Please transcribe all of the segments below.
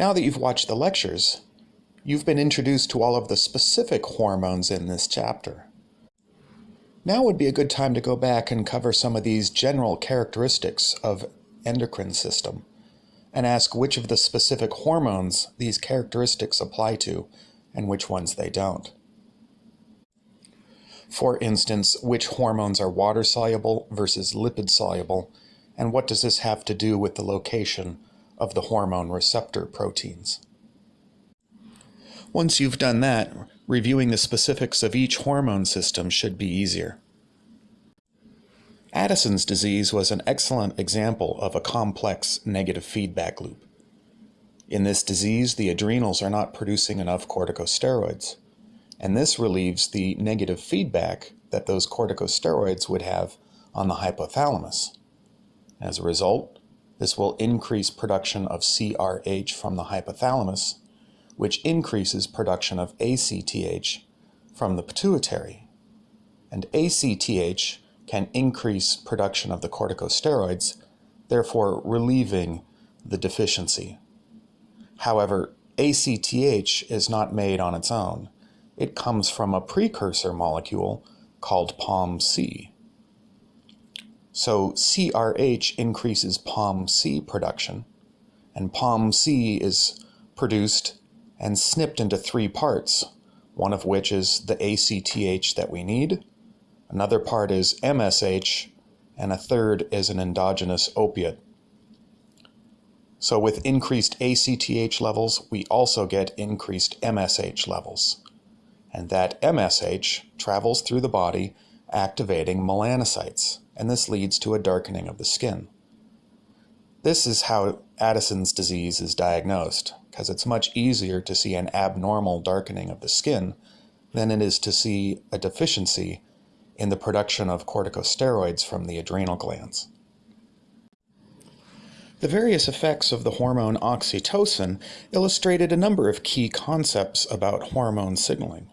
Now that you've watched the lectures, you've been introduced to all of the specific hormones in this chapter. Now would be a good time to go back and cover some of these general characteristics of endocrine system and ask which of the specific hormones these characteristics apply to and which ones they don't. For instance, which hormones are water soluble versus lipid soluble, and what does this have to do with the location of the hormone receptor proteins? Once you've done that, reviewing the specifics of each hormone system should be easier. Addison's disease was an excellent example of a complex negative feedback loop. In this disease, the adrenals are not producing enough corticosteroids, and this relieves the negative feedback that those corticosteroids would have on the hypothalamus. As a result, this will increase production of CRH from the hypothalamus, which increases production of ACTH from the pituitary. And ACTH can increase production of the corticosteroids, therefore relieving the deficiency. However, ACTH is not made on its own. It comes from a precursor molecule called POMC. So CRH increases POMC production, and POMC is produced and snipped into three parts, one of which is the ACTH that we need, another part is MSH, and a third is an endogenous opiate. So with increased ACTH levels, we also get increased MSH levels. And that MSH travels through the body activating melanocytes, and this leads to a darkening of the skin. This is how Addison's disease is diagnosed because it's much easier to see an abnormal darkening of the skin than it is to see a deficiency in the production of corticosteroids from the adrenal glands. The various effects of the hormone oxytocin illustrated a number of key concepts about hormone signaling.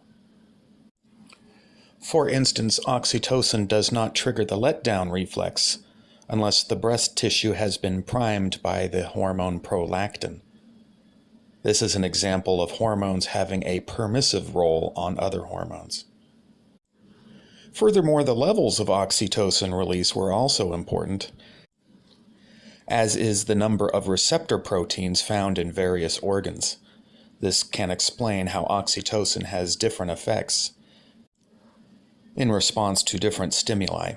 For instance, oxytocin does not trigger the letdown reflex unless the breast tissue has been primed by the hormone prolactin. This is an example of hormones having a permissive role on other hormones. Furthermore, the levels of oxytocin release were also important, as is the number of receptor proteins found in various organs. This can explain how oxytocin has different effects in response to different stimuli.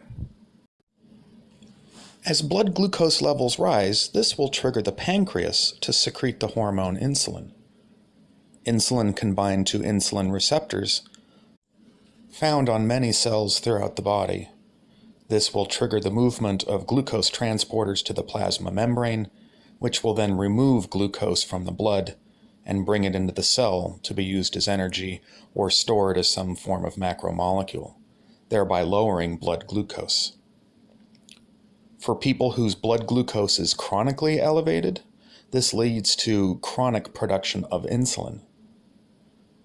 As blood glucose levels rise, this will trigger the pancreas to secrete the hormone insulin. Insulin can bind to insulin receptors found on many cells throughout the body. This will trigger the movement of glucose transporters to the plasma membrane, which will then remove glucose from the blood and bring it into the cell to be used as energy or stored as some form of macromolecule, thereby lowering blood glucose. For people whose blood glucose is chronically elevated, this leads to chronic production of insulin.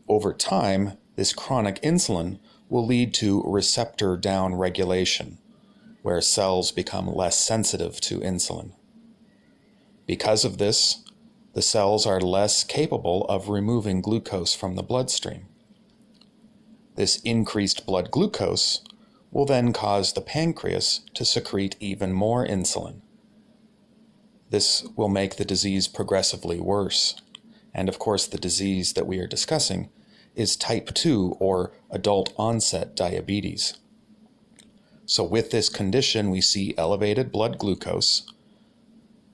Over time, this chronic insulin will lead to receptor downregulation, where cells become less sensitive to insulin. Because of this, the cells are less capable of removing glucose from the bloodstream. This increased blood glucose will then cause the pancreas to secrete even more insulin. This will make the disease progressively worse. And of course, the disease that we are discussing is type 2 or adult onset diabetes. So with this condition, we see elevated blood glucose,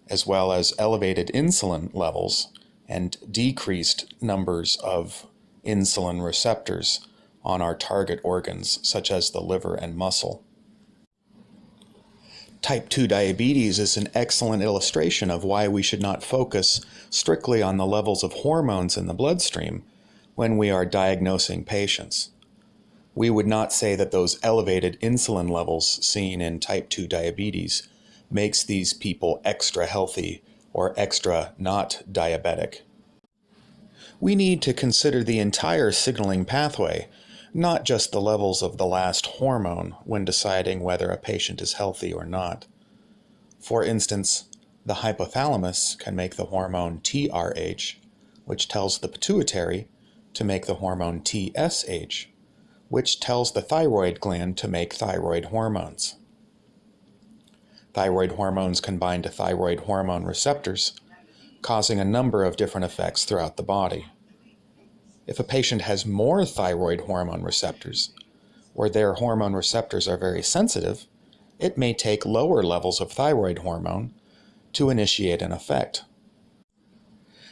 as well as elevated insulin levels and decreased numbers of insulin receptors on our target organs, such as the liver and muscle. Type 2 diabetes is an excellent illustration of why we should not focus strictly on the levels of hormones in the bloodstream when we are diagnosing patients. We would not say that those elevated insulin levels seen in type 2 diabetes makes these people extra healthy or extra not diabetic. We need to consider the entire signaling pathway not just the levels of the last hormone when deciding whether a patient is healthy or not. For instance, the hypothalamus can make the hormone TRH, which tells the pituitary to make the hormone TSH, which tells the thyroid gland to make thyroid hormones. Thyroid hormones can bind to thyroid hormone receptors, causing a number of different effects throughout the body. If a patient has more thyroid hormone receptors, or their hormone receptors are very sensitive, it may take lower levels of thyroid hormone to initiate an effect.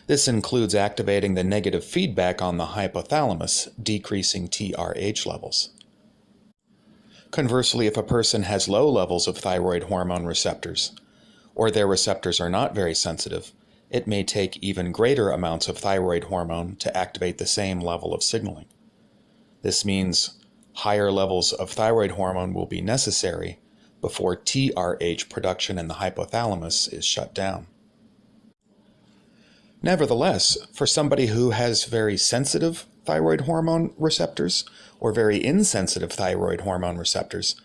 This includes activating the negative feedback on the hypothalamus, decreasing TRH levels. Conversely, if a person has low levels of thyroid hormone receptors, or their receptors are not very sensitive, it may take even greater amounts of thyroid hormone to activate the same level of signaling. This means higher levels of thyroid hormone will be necessary before TRH production in the hypothalamus is shut down. Nevertheless, for somebody who has very sensitive thyroid hormone receptors or very insensitive thyroid hormone receptors,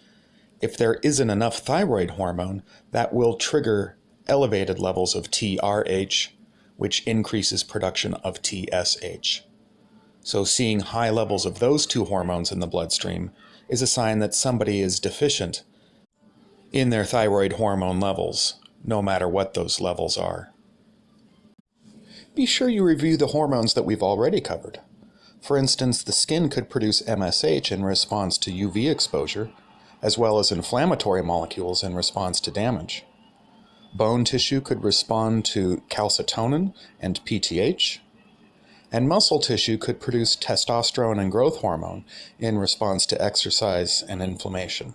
if there isn't enough thyroid hormone, that will trigger elevated levels of TRH, which increases production of TSH. So seeing high levels of those two hormones in the bloodstream is a sign that somebody is deficient in their thyroid hormone levels, no matter what those levels are be sure you review the hormones that we've already covered. For instance, the skin could produce MSH in response to UV exposure, as well as inflammatory molecules in response to damage. Bone tissue could respond to calcitonin and PTH, and muscle tissue could produce testosterone and growth hormone in response to exercise and inflammation.